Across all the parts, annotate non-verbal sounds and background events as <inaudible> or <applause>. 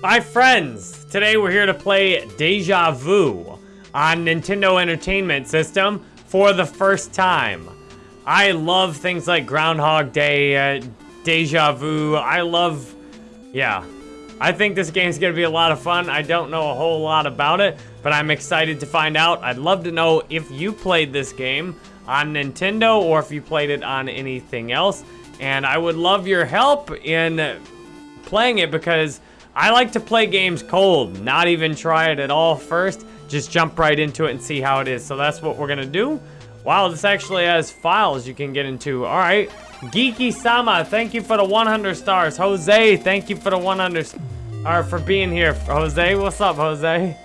My friends, today we're here to play Deja Vu on Nintendo Entertainment System for the first time. I love things like Groundhog Day, uh, Deja Vu. I love, yeah. I think this game's gonna be a lot of fun. I don't know a whole lot about it, but I'm excited to find out. I'd love to know if you played this game on Nintendo or if you played it on anything else. And I would love your help in playing it because I like to play games cold, not even try it at all first. Just jump right into it and see how it is. So that's what we're gonna do. Wow, this actually has files you can get into. All right, Geeky Sama, thank you for the 100 stars. Jose, thank you for the 100, or for being here. Jose, what's up, Jose?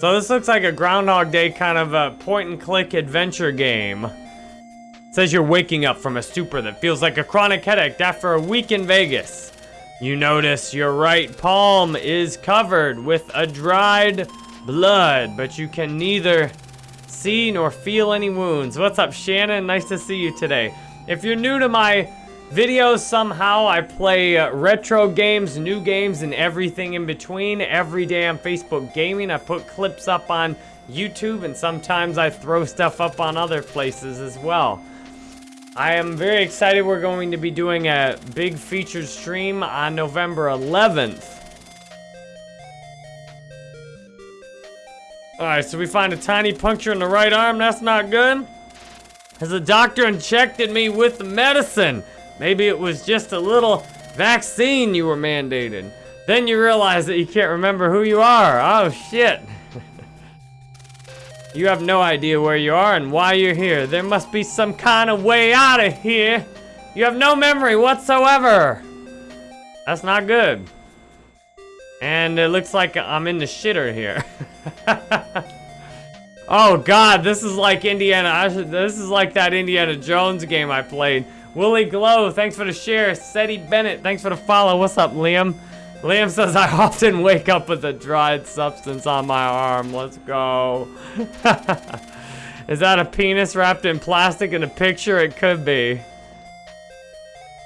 So this looks like a Groundhog Day kind of a point and click adventure game. It says you're waking up from a stupor that feels like a chronic headache after a week in Vegas. You notice your right palm is covered with a dried blood, but you can neither see nor feel any wounds. What's up, Shannon? Nice to see you today. If you're new to my videos somehow, I play uh, retro games, new games, and everything in between. Every day on Facebook Gaming, I put clips up on YouTube, and sometimes I throw stuff up on other places as well. I am very excited we're going to be doing a big featured stream on November 11th. Alright, so we find a tiny puncture in the right arm. That's not good. As the doctor injected me with the medicine. Maybe it was just a little vaccine you were mandated. Then you realize that you can't remember who you are. Oh, shit. You have no idea where you are and why you're here. There must be some kind of way out of here. You have no memory whatsoever. That's not good. And it looks like I'm in the shitter here. <laughs> oh god, this is like Indiana. This is like that Indiana Jones game I played. Willie Glow, thanks for the share. Seti Bennett, thanks for the follow. What's up, Liam? Liam says, I often wake up with a dried substance on my arm. Let's go. <laughs> Is that a penis wrapped in plastic in a picture? It could be.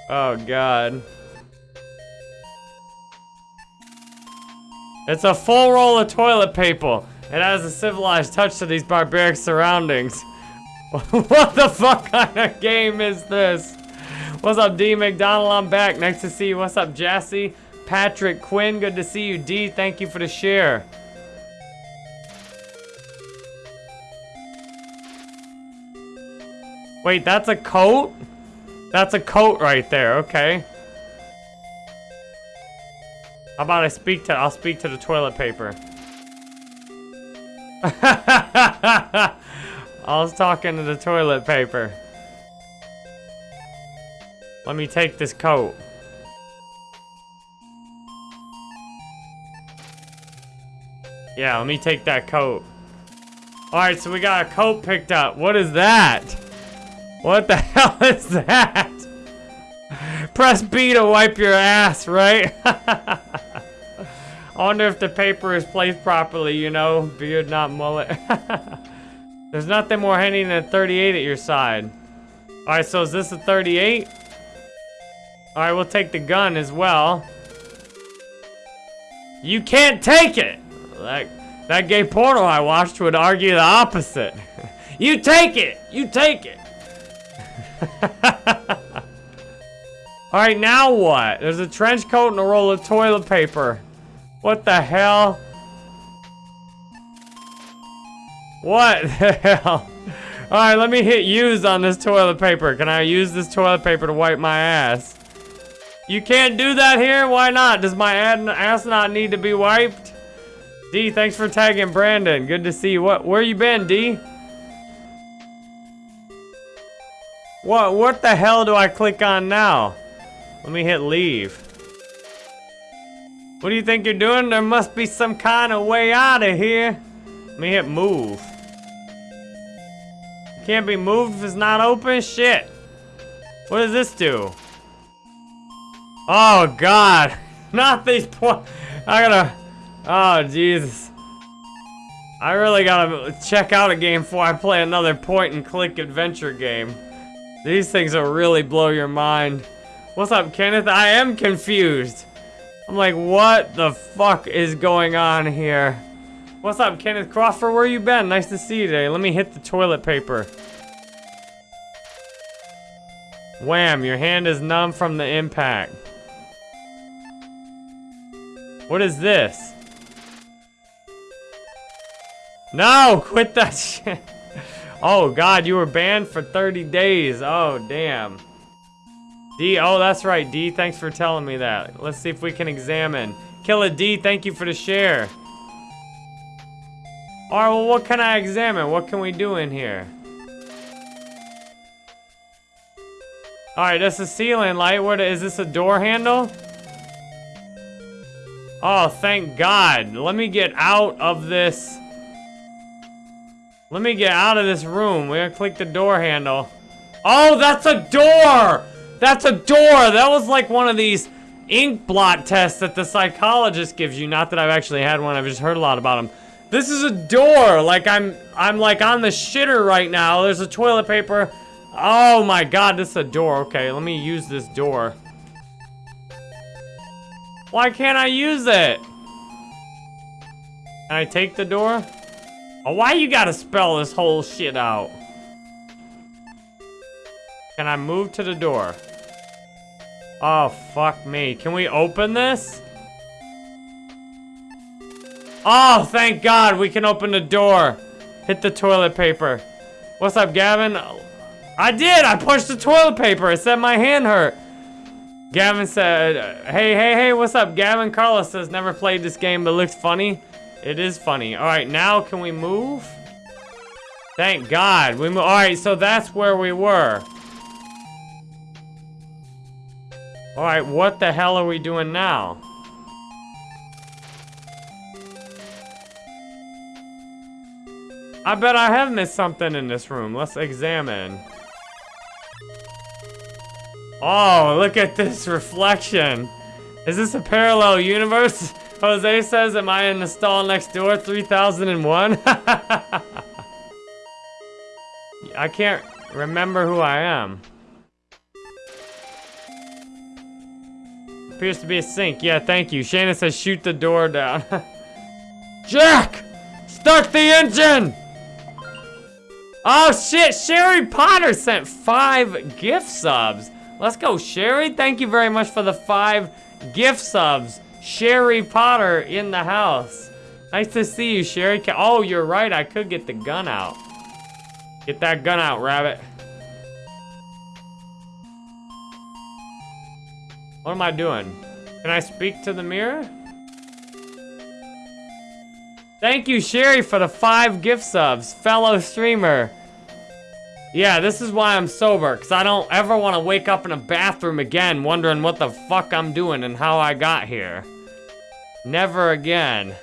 Oh, God. It's a full roll of toilet paper. It has a civilized touch to these barbaric surroundings. <laughs> what the fuck kind of game is this? What's up, D. McDonald? I'm back. Nice to see you. What's up, Jassy? Patrick Quinn, good to see you. D, thank you for the share. Wait, that's a coat? That's a coat right there, okay. How about I speak to, I'll speak to the toilet paper. <laughs> I was talking to the toilet paper. Let me take this coat. Yeah, let me take that coat. Alright, so we got a coat picked up. What is that? What the <laughs> hell is that? Press B to wipe your ass, right? <laughs> I wonder if the paper is placed properly, you know? Beard, not mullet. <laughs> There's nothing more handy than a 38 at your side. Alright, so is this a 38? Alright, we'll take the gun as well. You can't take it! That, that gay porno I watched would argue the opposite. <laughs> you take it! You take it! <laughs> Alright, now what? There's a trench coat and a roll of toilet paper. What the hell? What <laughs> the hell? Alright, let me hit use on this toilet paper. Can I use this toilet paper to wipe my ass? You can't do that here? Why not? Does my ass not need to be wiped? D, thanks for tagging Brandon. Good to see you. What? Where you been, D? What? What the hell do I click on now? Let me hit leave. What do you think you're doing? There must be some kind of way out of here. Let me hit move. Can't be moved if it's not open? Shit. What does this do? Oh, God. <laughs> Not these points. I gotta... Oh, Jesus. I really gotta check out a game before I play another point-and-click adventure game. These things will really blow your mind. What's up, Kenneth? I am confused. I'm like, what the fuck is going on here? What's up, Kenneth Crawford? Where you been? Nice to see you today. Let me hit the toilet paper. Wham, your hand is numb from the impact. What is this? No, quit that <laughs> shit. Oh, God, you were banned for 30 days. Oh, damn. D, oh, that's right, D. Thanks for telling me that. Let's see if we can examine. Killer D, thank you for the share. All right, well, what can I examine? What can we do in here? All right, that's a ceiling light. What is this? A door handle? Oh, thank God. Let me get out of this. Let me get out of this room. We're gonna click the door handle. Oh, that's a door! That's a door! That was like one of these ink blot tests that the psychologist gives you. Not that I've actually had one, I've just heard a lot about them. This is a door! Like, I'm, I'm like on the shitter right now. There's a toilet paper. Oh my god, this is a door. Okay, let me use this door. Why can't I use it? Can I take the door? Oh, why you gotta spell this whole shit out? Can I move to the door? Oh, fuck me. Can we open this? Oh, thank God, we can open the door. Hit the toilet paper. What's up, Gavin? I did, I pushed the toilet paper. It said my hand hurt. Gavin said, hey, hey, hey, what's up? Gavin Carlos says, never played this game, but looks funny. It is funny. All right, now can we move? Thank God. We All right, so that's where we were. All right, what the hell are we doing now? I bet I have missed something in this room. Let's examine. Oh, look at this reflection. Is this a parallel universe? <laughs> Jose says, am I in the stall next door? 3001? <laughs> I can't remember who I am. Appears to be a sink. Yeah, thank you. Shannon says, shoot the door down. <laughs> Jack! Start the engine! Oh shit, Sherry Potter sent five gift subs. Let's go, Sherry. Thank you very much for the five gift subs. Sherry Potter in the house. Nice to see you, Sherry. Oh, you're right. I could get the gun out. Get that gun out, rabbit. What am I doing? Can I speak to the mirror? Thank you, Sherry, for the five gift subs. Fellow streamer. Yeah, this is why I'm sober, because I don't ever want to wake up in a bathroom again wondering what the fuck I'm doing and how I got here. Never again.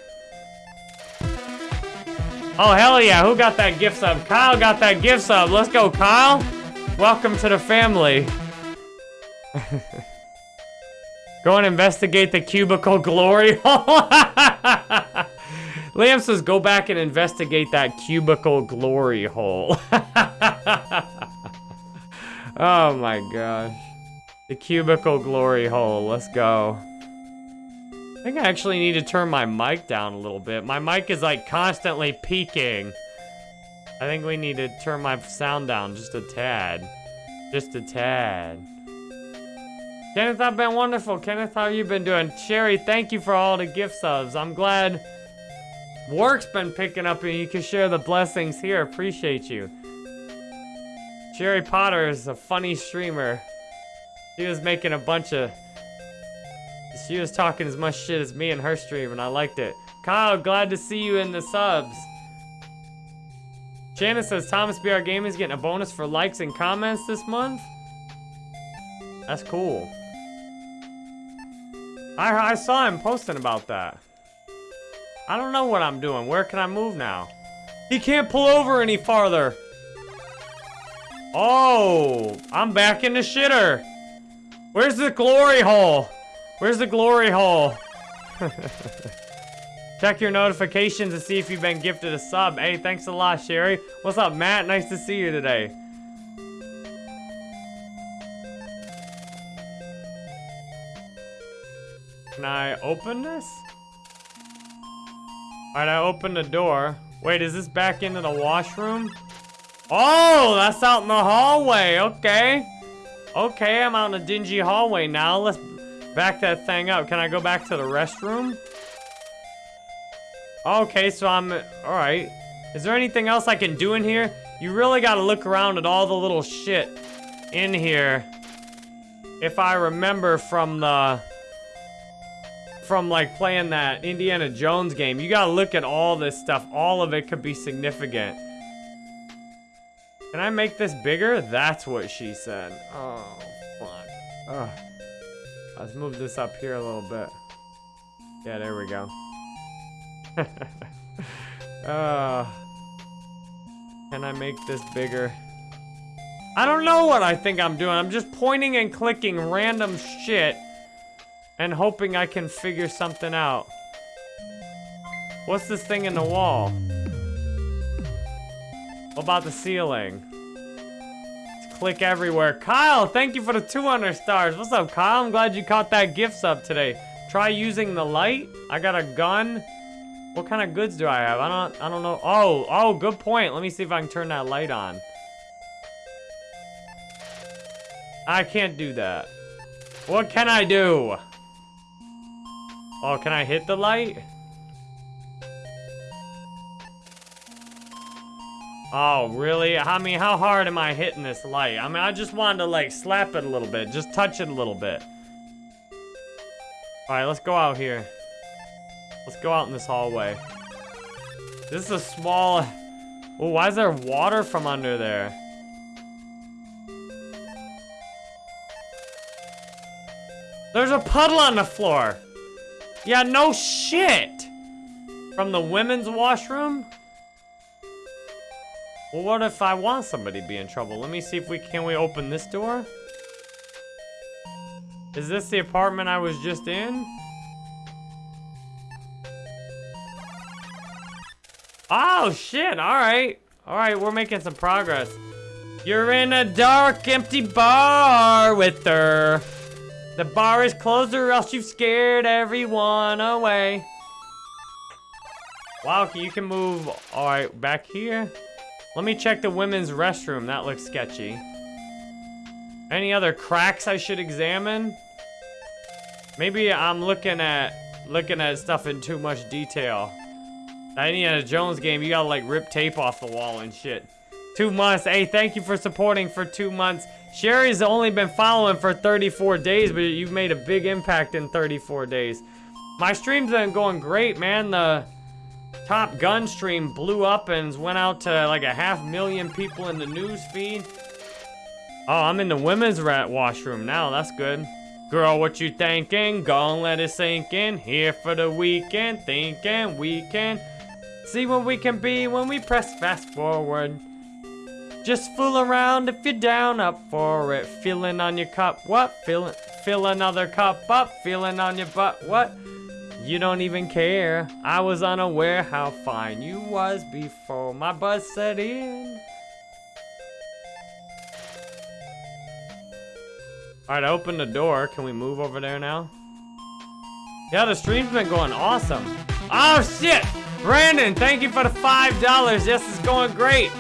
Oh, hell yeah, who got that gift sub? Kyle got that gift sub. Let's go, Kyle. Welcome to the family. <laughs> go and investigate the cubicle glory hole. <laughs> Liam says, go back and investigate that cubicle glory hole. <laughs> oh my gosh. The cubicle glory hole, let's go. I think I actually need to turn my mic down a little bit. My mic is like constantly peaking. I think we need to turn my sound down just a tad. Just a tad. Kenneth, I've been wonderful. Kenneth, how you been doing? Sherry, thank you for all the gift subs. I'm glad Work's been picking up and you can share the blessings here. Appreciate you. Sherry Potter is a funny streamer. She was making a bunch of... She was talking as much shit as me in her stream and I liked it. Kyle, glad to see you in the subs. Shannon says Thomas BR Gaming is getting a bonus for likes and comments this month. That's cool. I, I saw him posting about that. I don't know what I'm doing. Where can I move now? He can't pull over any farther. Oh, I'm back in the shitter. Where's the glory hole? Where's the glory hole? <laughs> Check your notifications to see if you've been gifted a sub. Hey, thanks a lot, Sherry. What's up, Matt? Nice to see you today. Can I open this? Alright, I opened the door. Wait, is this back into the washroom? Oh, that's out in the hallway. Okay. Okay, I'm out in a dingy hallway now. Let's back that thing up. Can I go back to the restroom? Okay, so I'm... Alright. Is there anything else I can do in here? You really gotta look around at all the little shit in here. If I remember from the... From, like, playing that Indiana Jones game. You gotta look at all this stuff. All of it could be significant. Can I make this bigger? That's what she said. Oh, fuck. Ugh. Let's move this up here a little bit. Yeah, there we go. <laughs> uh, can I make this bigger? I don't know what I think I'm doing. I'm just pointing and clicking random shit and hoping I can figure something out. What's this thing in the wall? What about the ceiling? Let's click everywhere. Kyle, thank you for the 200 stars. What's up, Kyle? I'm glad you caught that gift sub today. Try using the light. I got a gun. What kind of goods do I have? I don't I don't know. Oh, oh, good point. Let me see if I can turn that light on. I can't do that. What can I do? Oh, can I hit the light? Oh, really? I mean, how hard am I hitting this light? I mean, I just wanted to, like, slap it a little bit. Just touch it a little bit. Alright, let's go out here. Let's go out in this hallway. This is a small... Oh, why is there water from under there? There's a puddle on the floor. Yeah, no shit. From the women's washroom? Well, what if I want somebody to be in trouble? Let me see if we can we open this door? Is this the apartment I was just in? Oh, shit. All right. All right, we're making some progress. You're in a dark, empty bar with her. The bar is closed or else you've scared everyone away. Wow, you can move. All right, back here. Let me check the women's restroom. That looks sketchy. Any other cracks I should examine? Maybe I'm looking at looking at stuff in too much detail. That Indiana Jones game, you gotta like rip tape off the wall and shit. Two months. Hey, thank you for supporting for two months. Sherry's only been following for 34 days, but you've made a big impact in 34 days. My stream's been going great, man. The Top Gun stream blew up and went out to like a half million people in the news feed. Oh, I'm in the women's rat washroom now. That's good. Girl, what you thinking? Gonna let it sink in. Here for the weekend, thinking we can See what we can be when we press fast forward. Just fool around if you're down up for it. Feeling on your cup, what? Fill, fill another cup up, feeling on your butt, what? You don't even care. I was unaware how fine you was before my buzz set in. Alright, open the door. Can we move over there now? Yeah, the stream's been going awesome. Oh, shit! Brandon, thank you for the $5. This is going great.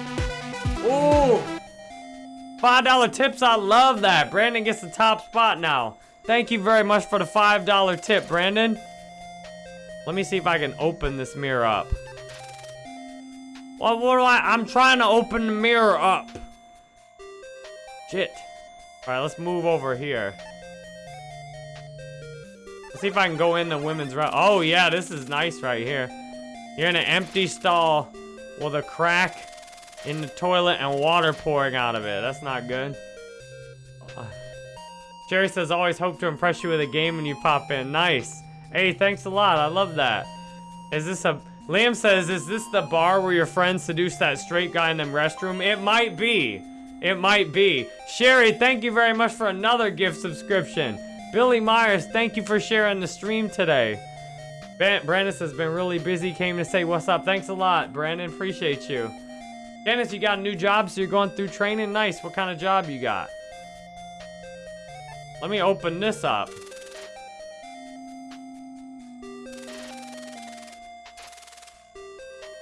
Ooh. $5 tips, I love that. Brandon gets the top spot now. Thank you very much for the $5 tip, Brandon. Let me see if I can open this mirror up. Well, what do I, I'm trying to open the mirror up. Shit. All right, let's move over here. Let's see if I can go in the women's room. Oh, yeah, this is nice right here. You're in an empty stall with a crack in the toilet and water pouring out of it. That's not good. Uh, Jerry says, always hope to impress you with a game when you pop in. Nice. Hey, thanks a lot. I love that. Is this a... Liam says, is this the bar where your friends seduced that straight guy in the restroom? It might be. It might be. Sherry, thank you very much for another gift subscription. Billy Myers, thank you for sharing the stream today. Brandis has been really busy, came to say what's up. Thanks a lot, Brandon. Appreciate you. Dennis, you got a new job, so you're going through training? Nice. What kind of job you got? Let me open this up.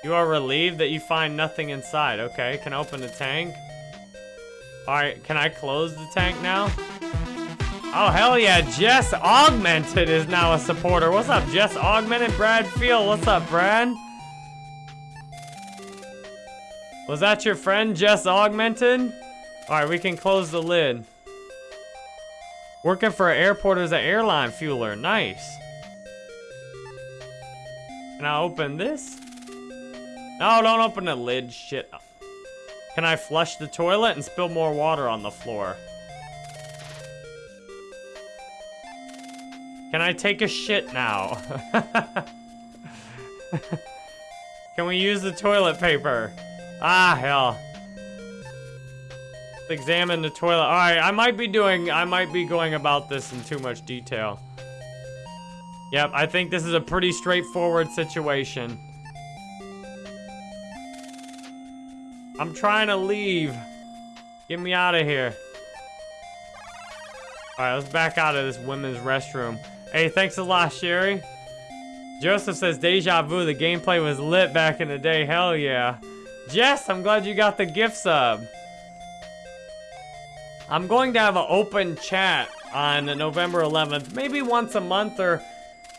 You are relieved that you find nothing inside. Okay, can I open the tank? Alright, can I close the tank now? Oh, hell yeah. Jess Augmented is now a supporter. What's up, Jess Augmented? Brad Field, what's up, Brad? Was that your friend, Jess Augmented? Alright, we can close the lid. Working for an airport as an airline fueler. Nice. Can I open this? No, don't open the lid. Shit. Can I flush the toilet and spill more water on the floor? Can I take a shit now? <laughs> Can we use the toilet paper? Ah, hell. Let's examine the toilet. All right, I might be doing, I might be going about this in too much detail. Yep, I think this is a pretty straightforward situation. I'm trying to leave. Get me out of here. All right, let's back out of this women's restroom. Hey, thanks a lot, Sherry. Joseph says, Deja vu, the gameplay was lit back in the day. Hell yeah. Jess, I'm glad you got the gift sub. I'm going to have an open chat on November 11th, maybe once a month or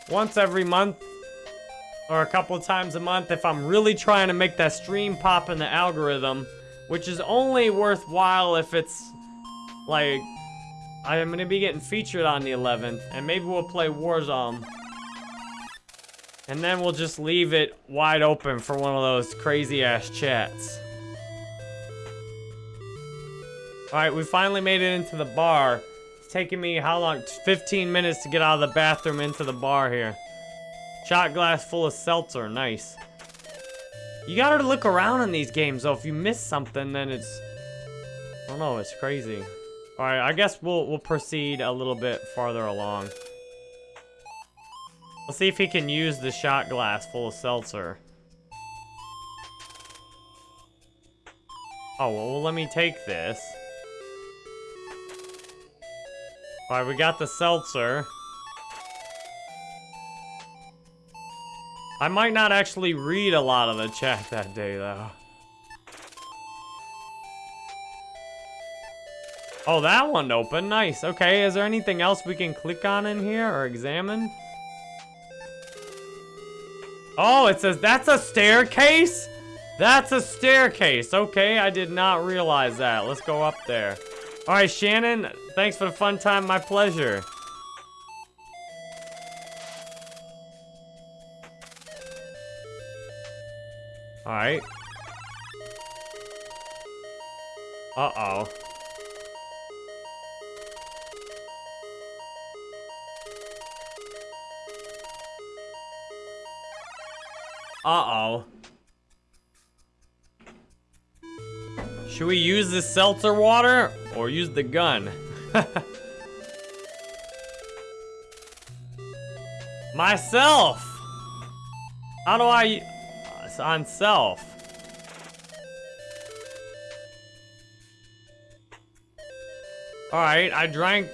once every month or a couple times a month if I'm really trying to make that stream pop in the algorithm, which is only worthwhile if it's like I'm gonna be getting featured on the 11th, and maybe we'll play Warzone. And then we'll just leave it wide open for one of those crazy ass chats. Alright, we finally made it into the bar. It's taking me how long? 15 minutes to get out of the bathroom into the bar here. Shot glass full of seltzer, nice. You gotta look around in these games though. If you miss something, then it's... I don't know, it's crazy. Alright, I guess we'll, we'll proceed a little bit farther along. Let's see if he can use the shot glass full of seltzer. Oh, well, let me take this. Alright, we got the seltzer. I might not actually read a lot of the chat that day, though. Oh, that one open. Nice. Okay, is there anything else we can click on in here or examine? Oh, it says that's a staircase? That's a staircase. Okay, I did not realize that. Let's go up there. All right, Shannon, thanks for the fun time. My pleasure. All right. Uh-oh. Uh-oh. Should we use the seltzer water or use the gun? <laughs> Myself! How do I... It's on self. Alright, I drank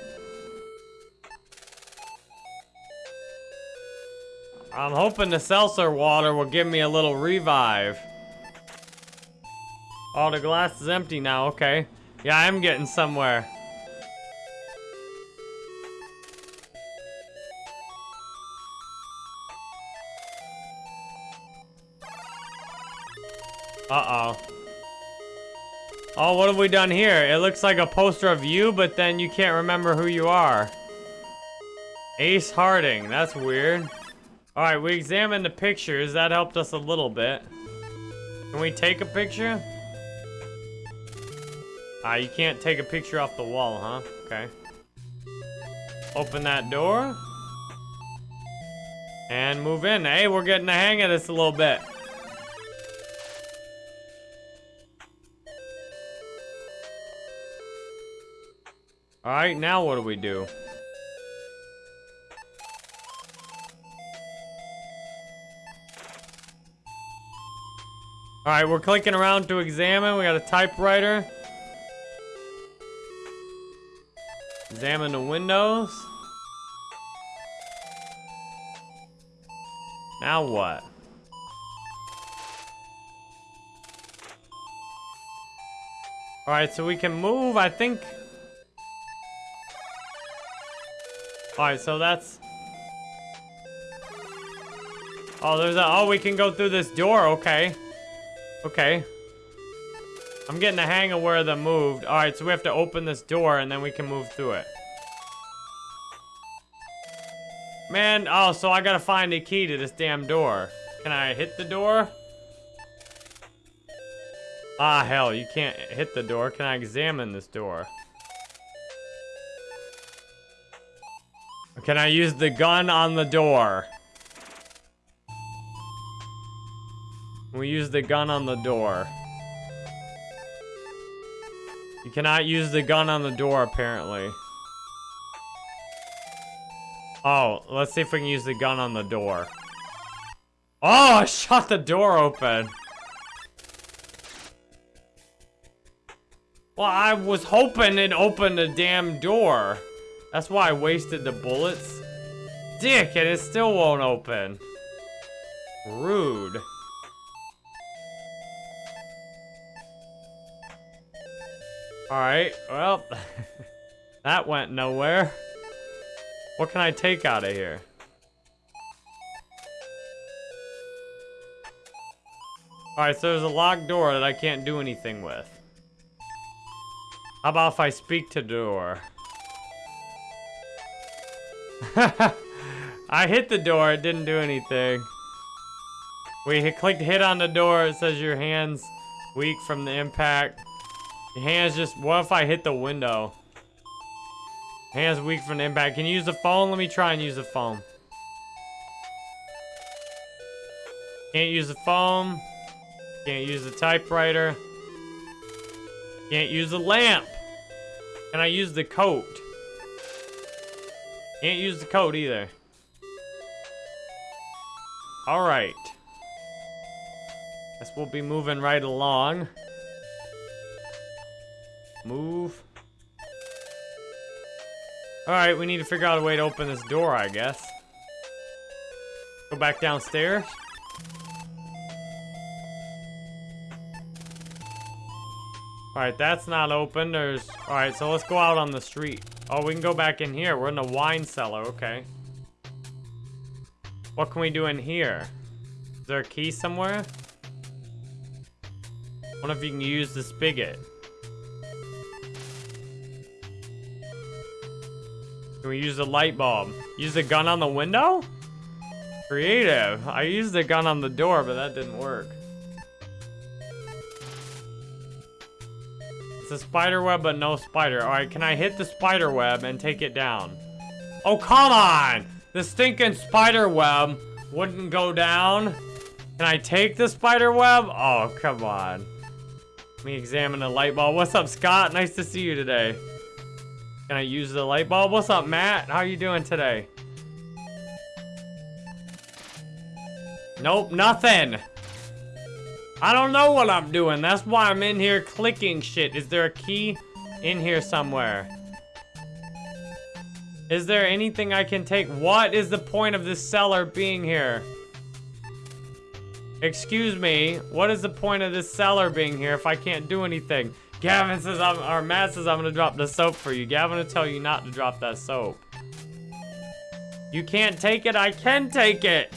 I'm hoping the seltzer water will give me a little revive. Oh, the glass is empty now. Okay. Yeah, I am getting somewhere. Uh-oh. Oh, what have we done here? It looks like a poster of you, but then you can't remember who you are. Ace Harding. That's weird. Alright, we examined the pictures. That helped us a little bit. Can we take a picture? Ah, you can't take a picture off the wall, huh? Okay. Open that door. And move in. Hey, we're getting the hang of this a little bit. Alright, now what do we do? Alright, we're clicking around to examine. We got a typewriter. Examine the windows. Now what? Alright, so we can move, I think. Alright, so that's... Oh, there's a... Oh, we can go through this door, okay. Okay. I'm getting the hang of where the moved. Alright, so we have to open this door and then we can move through it. Man, oh, so I gotta find a key to this damn door. Can I hit the door? Ah, hell, you can't hit the door. Can I examine this door? Can I use the gun on the door? We use the gun on the door. You cannot use the gun on the door, apparently. Oh, let's see if we can use the gun on the door. Oh, I shot the door open. Well, I was hoping it opened the damn door. That's why I wasted the bullets. Dick, and it still won't open. Rude. Alright, well, <laughs> that went nowhere. What can I take out of here? Alright, so there's a locked door that I can't do anything with. How about if I speak to door? <laughs> I hit the door, it didn't do anything. We clicked hit on the door, it says your hand's weak from the impact. Hand's just, what if I hit the window? Hands weak from the impact. Can you use the phone? Let me try and use the phone. Can't use the phone. Can't use the typewriter. Can't use the lamp. Can I use the coat? Can't use the coat either. Alright. Guess we'll be moving right along. Move. Alright, we need to figure out a way to open this door, I guess. Go back downstairs. Alright, that's not open. There's... Alright, so let's go out on the street. Oh, we can go back in here. We're in the wine cellar. Okay. What can we do in here? Is there a key somewhere? I wonder if you can use the spigot. Can we use the light bulb? Use the gun on the window? Creative. I used the gun on the door, but that didn't work. It's a spider web, but no spider. All right, can I hit the spider web and take it down? Oh, come on! The stinking spider web wouldn't go down. Can I take the spider web? Oh, come on. Let me examine the light bulb. What's up, Scott? Nice to see you today. Can I use the light bulb? What's up, Matt? How are you doing today? Nope, nothing. I don't know what I'm doing. That's why I'm in here clicking shit. Is there a key in here somewhere? Is there anything I can take? What is the point of this cellar being here? Excuse me, what is the point of this cellar being here if I can't do anything? Gavin says I'm, or Matt says I'm gonna drop the soap for you. Gavin will tell you not to drop that soap. You can't take it, I can take it.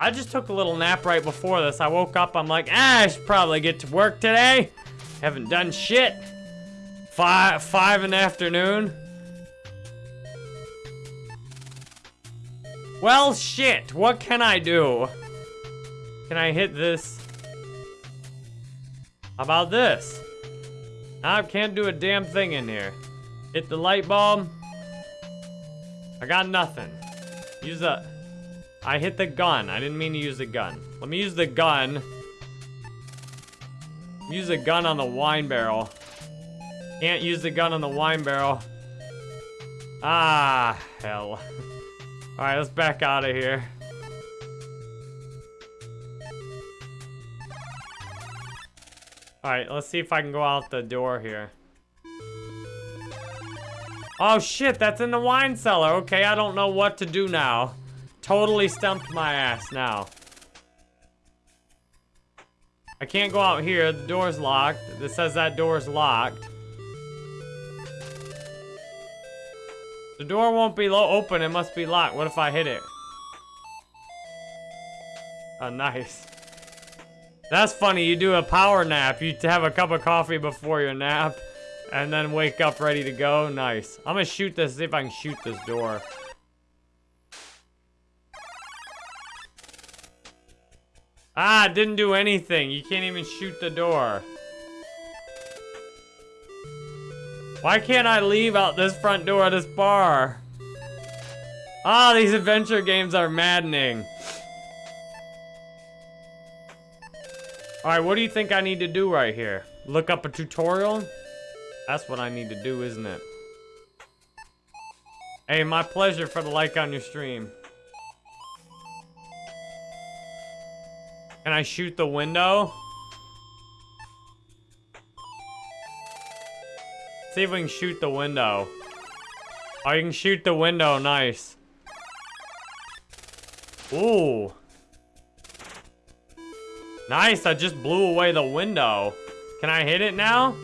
I just took a little nap right before this. I woke up, I'm like, ah, I should probably get to work today. Haven't done shit. Five, five in the afternoon. Well, shit, what can I do? Can I hit this? How about this? I can't do a damn thing in here. Hit the light bulb. I got nothing. Use the... I hit the gun. I didn't mean to use the gun. Let me use the gun. Use the gun on the wine barrel. Can't use the gun on the wine barrel. Ah, hell. <laughs> Alright, let's back out of here. Alright, let's see if I can go out the door here. Oh shit, that's in the wine cellar. Okay, I don't know what to do now. Totally stumped my ass now. I can't go out here. The door's locked. It says that door's locked. The door won't be open. It must be locked. What if I hit it? Oh, nice. That's funny. You do a power nap. You have a cup of coffee before your nap. And then wake up ready to go. Nice. I'm gonna shoot this, see if I can shoot this door. Ah, didn't do anything. You can't even shoot the door. Why can't I leave out this front door of this bar? Ah, these adventure games are maddening. Alright, what do you think I need to do right here? Look up a tutorial? That's what I need to do, isn't it? Hey, my pleasure for the like on your stream. Can I shoot the window? See if we can shoot the window. Oh, you can shoot the window. Nice. Ooh. Nice, I just blew away the window. Can I hit it now?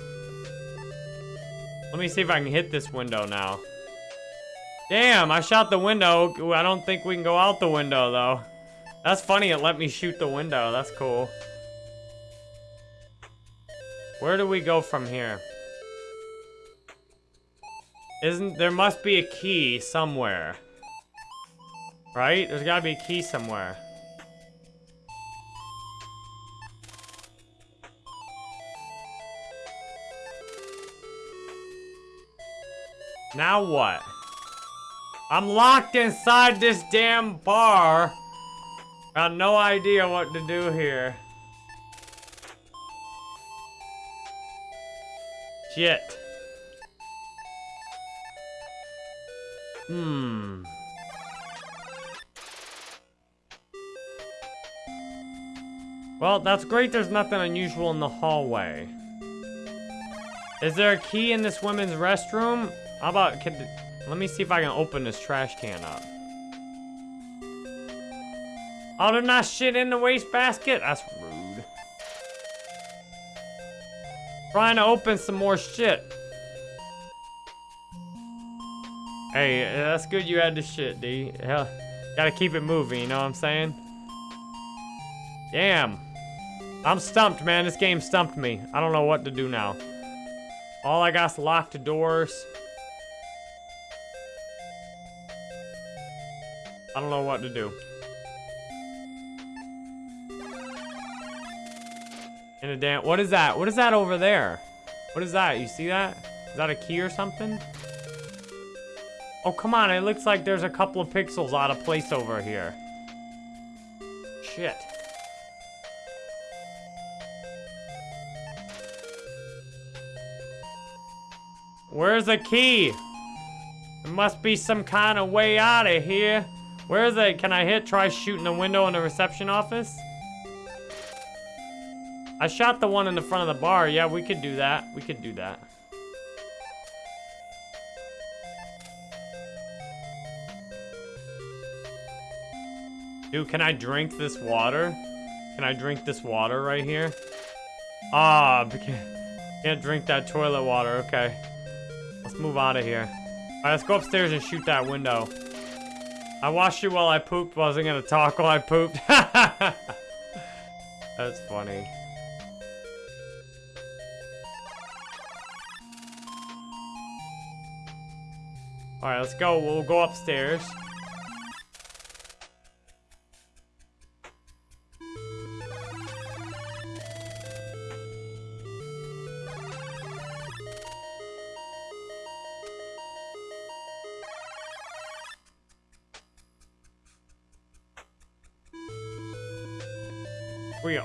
Let me see if I can hit this window now. Damn, I shot the window. I don't think we can go out the window, though. That's funny, it let me shoot the window. That's cool. Where do we go from here? Isn't, there must be a key somewhere. Right? There's gotta be a key somewhere. Now what? I'm locked inside this damn bar. Got no idea what to do here. Shit. Hmm. Well, that's great there's nothing unusual in the hallway. Is there a key in this women's restroom? How about, can, let me see if I can open this trash can up. Oh, there's not shit in the wastebasket? That's rude. Trying to open some more shit. Hey, that's good you had the shit, D. Hell, gotta keep it moving, you know what I'm saying? Damn. I'm stumped, man. This game stumped me. I don't know what to do now. All I got's locked doors. I don't know what to do. In a damn, what is that? What is that over there? What is that? You see that? Is that a key or something? Oh, come on. It looks like there's a couple of pixels out of place over here. Shit. Where's the key? There must be some kind of way out of here. Where is it? Can I hit try shooting the window in the reception office? I shot the one in the front of the bar. Yeah, we could do that. We could do that. Dude, can I drink this water? Can I drink this water right here? Ah, <laughs> can't drink that toilet water. Okay. Let's move out of here. All right, let's go upstairs and shoot that window. I watched you while I pooped. Wasn't gonna talk while I pooped. <laughs> That's funny. Alright, let's go. We'll go upstairs.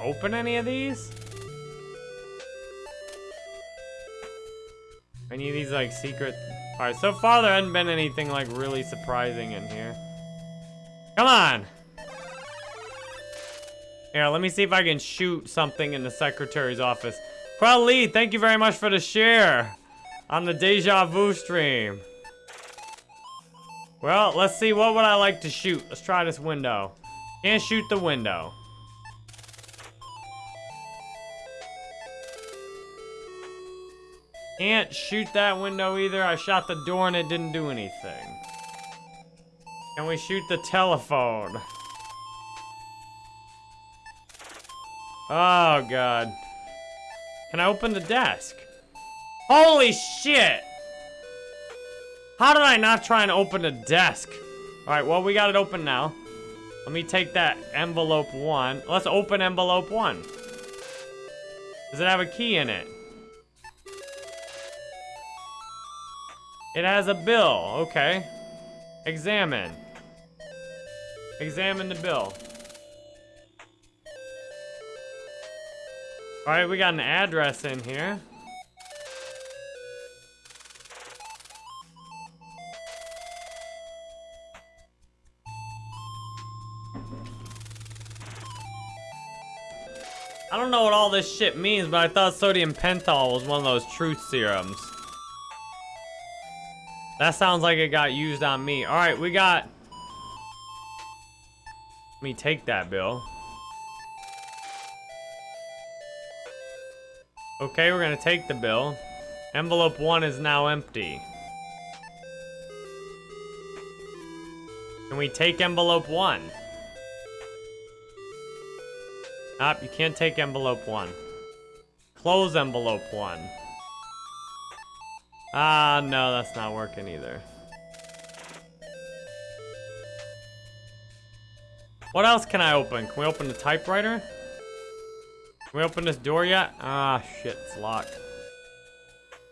Open any of these? Any of these, like, secret... Alright, so far there hasn't been anything, like, really surprising in here. Come on! Here, let me see if I can shoot something in the secretary's office. Lee, thank you very much for the share on the Deja Vu stream. Well, let's see, what would I like to shoot? Let's try this window. Can't shoot the window. Can't shoot that window either. I shot the door and it didn't do anything. Can we shoot the telephone? Oh, God. Can I open the desk? Holy shit! How did I not try and open the desk? Alright, well, we got it open now. Let me take that envelope one. Let's open envelope one. Does it have a key in it? It has a bill. Okay. Examine. Examine the bill. Alright, we got an address in here. I don't know what all this shit means, but I thought sodium pentothal was one of those truth serums. That sounds like it got used on me. All right, we got... Let me take that bill. Okay, we're gonna take the bill. Envelope one is now empty. Can we take envelope one? Nope, you can't take envelope one. Close envelope one. Ah, no, that's not working either. What else can I open? Can we open the typewriter? Can we open this door yet? Ah, shit, it's locked.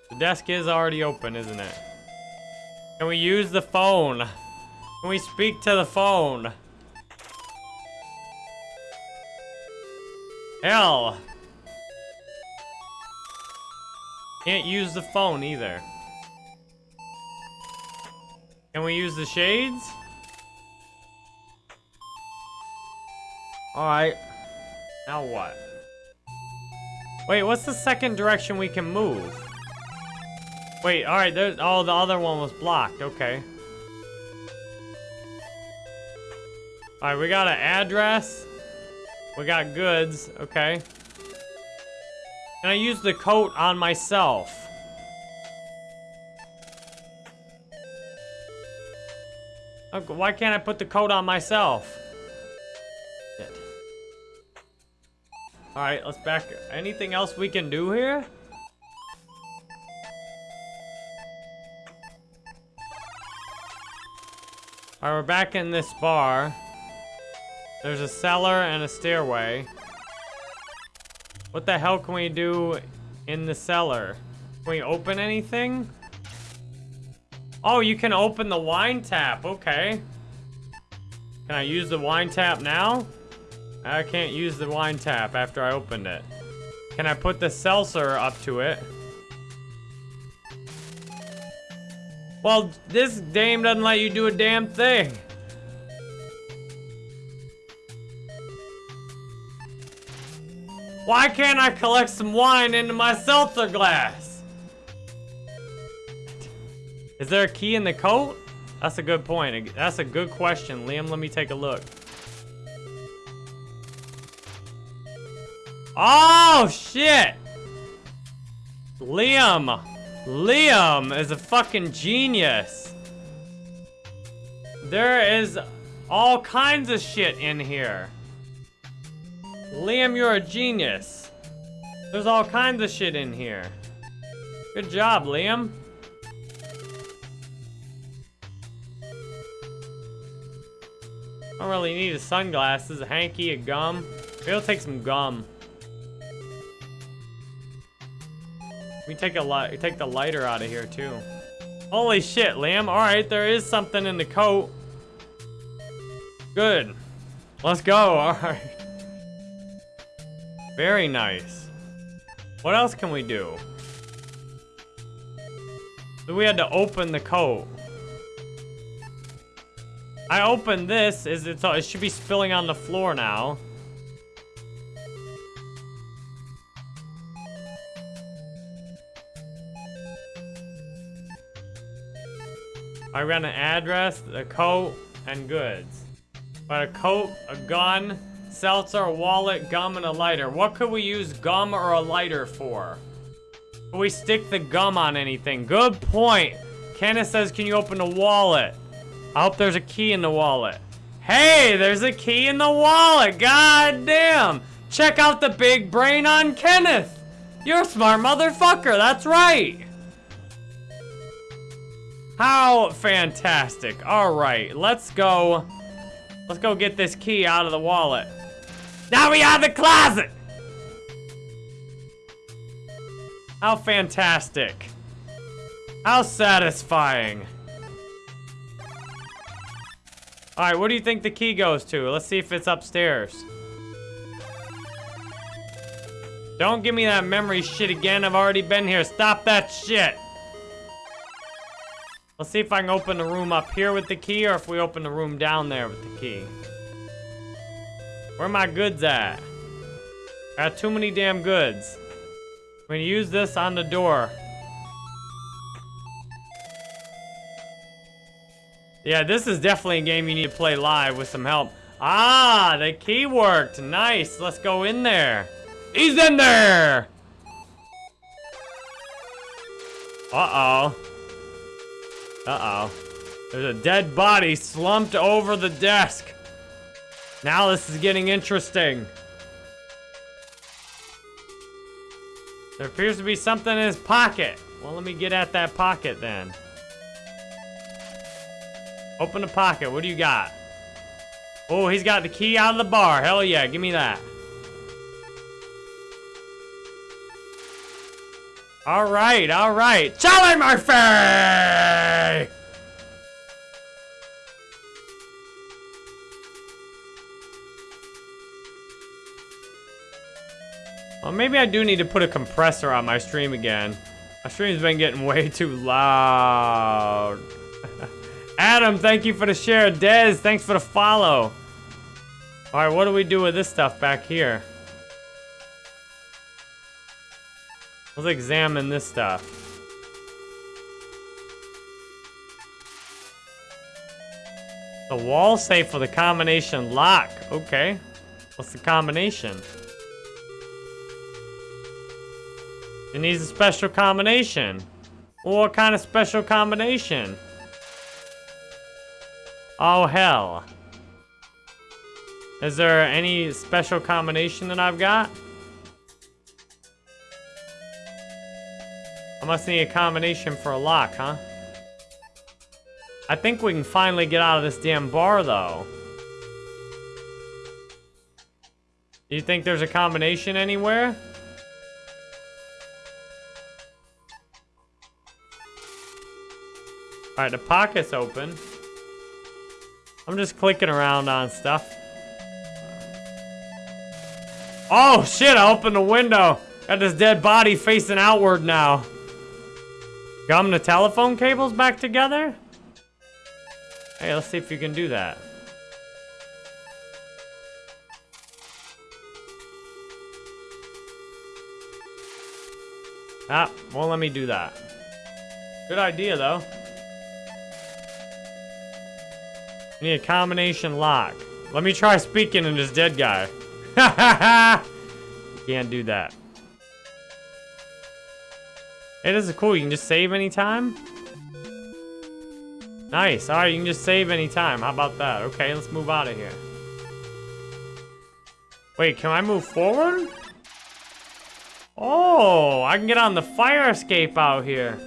The desk is already open, isn't it? Can we use the phone? Can we speak to the phone? Hell! Can't use the phone either. Can we use the shades? Alright. Now what? Wait, what's the second direction we can move? Wait, alright, there's- oh, the other one was blocked, okay. Alright, we got an address. We got goods, okay. Can I use the coat on myself? Why can't I put the coat on myself? Shit. Alright, let's back. Anything else we can do here? Alright, we're back in this bar. There's a cellar and a stairway. What the hell can we do in the cellar? Can we open anything? Oh, you can open the wine tap. Okay. Can I use the wine tap now? I can't use the wine tap after I opened it. Can I put the seltzer up to it? Well, this game doesn't let you do a damn thing. Why can't I collect some wine into my seltzer glass? Is there a key in the coat? That's a good point. That's a good question. Liam, let me take a look. Oh, shit! Liam! Liam is a fucking genius. There is all kinds of shit in here. Liam, you're a genius. There's all kinds of shit in here. Good job, Liam. I don't really need a sunglasses, a hanky, a gum. Maybe I'll take some gum. We take a light, take the lighter out of here too. Holy shit, Liam. All right, there is something in the coat. Good. Let's go. <laughs> All right. Very nice. What else can we do? So we had to open the coat. I opened this. Is it? It should be spilling on the floor now. I ran an address, a coat, and goods. But a coat, a gun, seltzer, wallet, gum, and a lighter. What could we use gum or a lighter for? we stick the gum on anything? Good point. Kenneth says, can you open the wallet? I hope there's a key in the wallet. Hey, there's a key in the wallet. God damn. Check out the big brain on Kenneth. You're a smart motherfucker. That's right. How fantastic. All right, let's go. Let's go get this key out of the wallet. Now we have the closet. How fantastic. How satisfying. Alright, what do you think the key goes to? Let's see if it's upstairs. Don't give me that memory shit again. I've already been here. Stop that shit. Let's see if I can open the room up here with the key or if we open the room down there with the key. Where my goods at? I got too many damn goods. I'm gonna use this on the door. Yeah, this is definitely a game you need to play live with some help. Ah, the key worked. Nice. Let's go in there. He's in there. Uh-oh. Uh-oh. There's a dead body slumped over the desk. Now this is getting interesting. There appears to be something in his pocket. Well, let me get at that pocket then. Open the pocket. What do you got? Oh, he's got the key out of the bar. Hell yeah, give me that. All right, all right. Charlie Murphy! Well, maybe I do need to put a compressor on my stream again. My stream's been getting way <laughs> too loud. <laughs> Adam, thank you for the share. Dez, thanks for the follow. All right, what do we do with this stuff back here? Let's examine this stuff. The wall safe with a combination lock. Okay. What's the combination? It needs a special combination. What kind of special combination? Oh, hell. Is there any special combination that I've got? I must need a combination for a lock, huh? I think we can finally get out of this damn bar, though. Do you think there's a combination anywhere? Alright, the pocket's open. I'm just clicking around on stuff. Oh, shit, I opened the window. Got this dead body facing outward now. Gum the telephone cables back together? Hey, let's see if you can do that. Ah, won't let me do that. Good idea, though. Need a combination lock. Let me try speaking to this dead guy. <laughs> Can't do that. Hey, this is cool. You can just save anytime. Nice. All right, you can just save anytime. How about that? Okay, let's move out of here. Wait, can I move forward? Oh, I can get on the fire escape out here.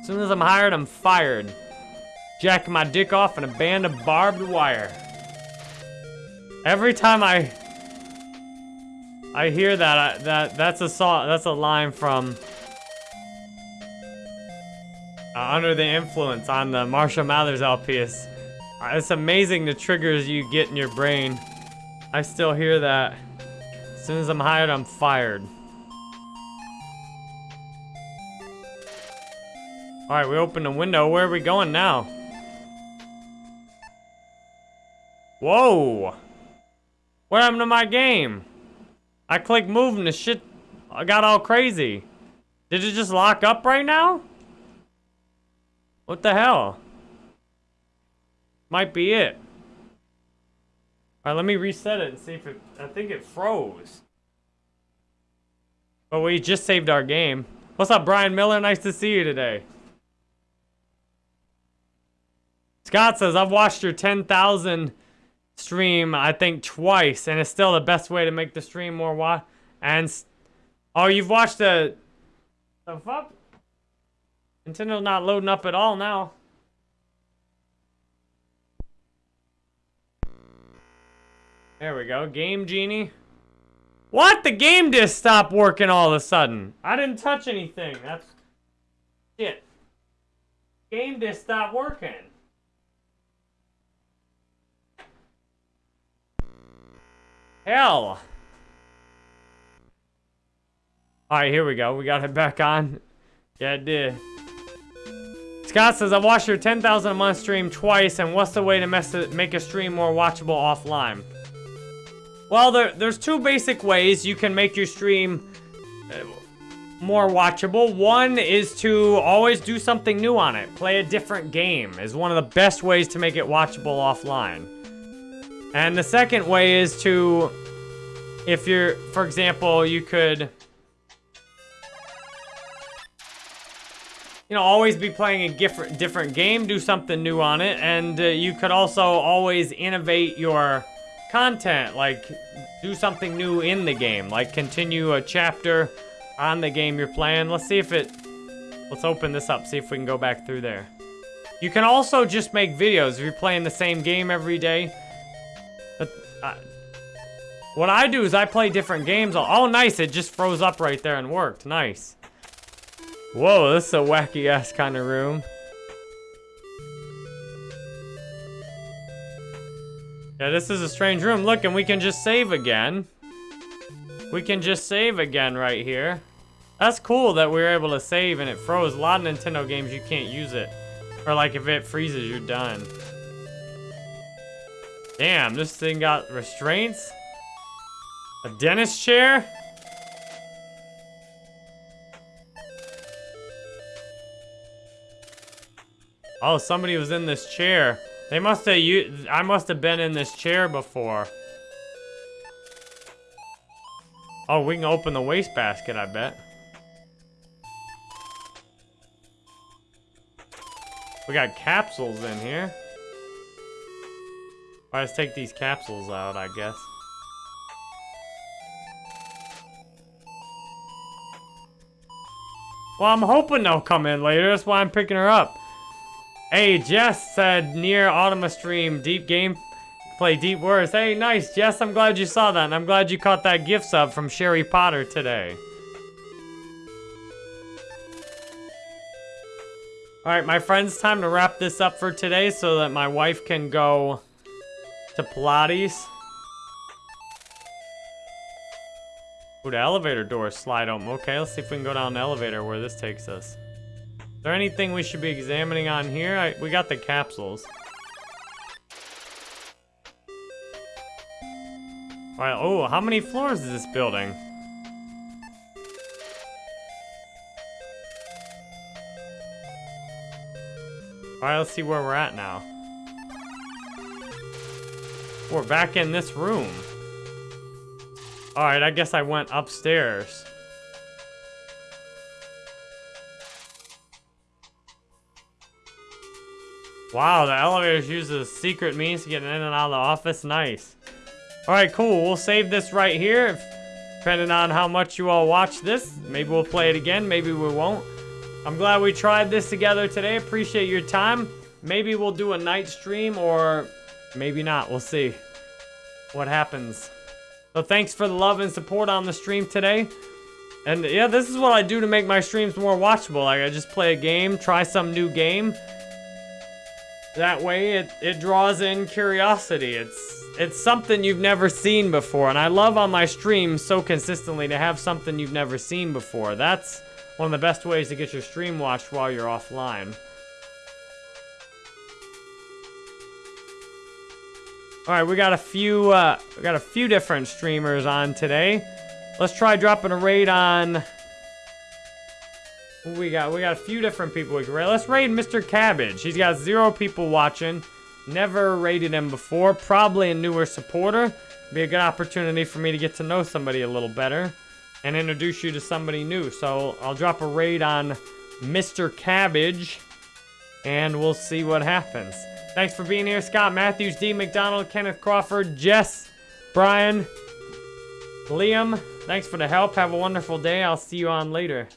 As soon as I'm hired, I'm fired jacking my dick off in a band of barbed wire. Every time I I hear that, I, that that's a song, that's a line from uh, Under the Influence on the Marshall Mathers LP. It's, uh, it's amazing the triggers you get in your brain. I still hear that. As soon as I'm hired, I'm fired. All right, we open the window. Where are we going now? Whoa! What happened to my game? I clicked move and the shit I got all crazy. Did it just lock up right now? What the hell? Might be it. Alright, let me reset it and see if it... I think it froze. But we just saved our game. What's up, Brian Miller? Nice to see you today. Scott says, I've watched your 10,000 stream, I think, twice, and it's still the best way to make the stream more watch. And, oh, you've watched the, the fuck? Nintendo's not loading up at all now. There we go. Game Genie. What? The game just stopped working all of a sudden. I didn't touch anything. That's... Shit. Game just stopped working. Hell. Alright, here we go. We got it back on. Yeah, it did. Scott says, I've watched your 10,000 a month stream twice, and what's the way to make a stream more watchable offline? Well, there, there's two basic ways you can make your stream uh, more watchable. One is to always do something new on it. Play a different game is one of the best ways to make it watchable offline. And the second way is to, if you're, for example, you could, you know, always be playing a different, different game, do something new on it, and uh, you could also always innovate your content, like do something new in the game, like continue a chapter on the game you're playing. Let's see if it, let's open this up, see if we can go back through there. You can also just make videos if you're playing the same game every day. But, uh, what I do is I play different games. Oh, nice, it just froze up right there and worked. Nice. Whoa, this is a wacky-ass kind of room. Yeah, this is a strange room. Look, and we can just save again. We can just save again right here. That's cool that we were able to save and it froze. A lot of Nintendo games, you can't use it. Or like if it freezes, you're done. Damn, this thing got restraints? A dentist chair? Oh, somebody was in this chair. They must have I must have been in this chair before. Oh, we can open the wastebasket, I bet. We got capsules in here. All right, let's take these capsules out, I guess. Well, I'm hoping they'll come in later. That's why I'm picking her up. Hey, Jess said near Automma stream, deep game, play deep words. Hey, nice, Jess. I'm glad you saw that, and I'm glad you caught that gift sub from Sherry Potter today. Alright, my friends, time to wrap this up for today so that my wife can go to Pilates. Ooh, the elevator doors slide open. Okay, let's see if we can go down the elevator where this takes us. Is there anything we should be examining on here? I, we got the capsules. Alright, oh, how many floors is this building? Alright, let's see where we're at now. We're back in this room. Alright, I guess I went upstairs. Wow, the elevators use a secret means to get in and out of the office. Nice. Alright, cool. We'll save this right here. If, depending on how much you all watch this, maybe we'll play it again. Maybe we won't. I'm glad we tried this together today. Appreciate your time. Maybe we'll do a night stream or maybe not. We'll see what happens. So thanks for the love and support on the stream today. And yeah, this is what I do to make my streams more watchable. Like I just play a game, try some new game. That way, it, it draws in curiosity. It's it's something you've never seen before, and I love on my streams so consistently to have something you've never seen before. That's one of the best ways to get your stream watched while you're offline. All right, we got a few uh, we got a few different streamers on today. Let's try dropping a raid on we got? We got a few different people we can raid. Let's raid Mr. Cabbage. He's got zero people watching. Never raided him before. Probably a newer supporter. Be a good opportunity for me to get to know somebody a little better. and introduce you to somebody new. So I'll drop a raid on Mr. Cabbage, and we'll see what happens. Thanks for being here, Scott Matthews, D. McDonald, Kenneth Crawford, Jess, Brian, Liam. Thanks for the help. Have a wonderful day. I'll see you on later.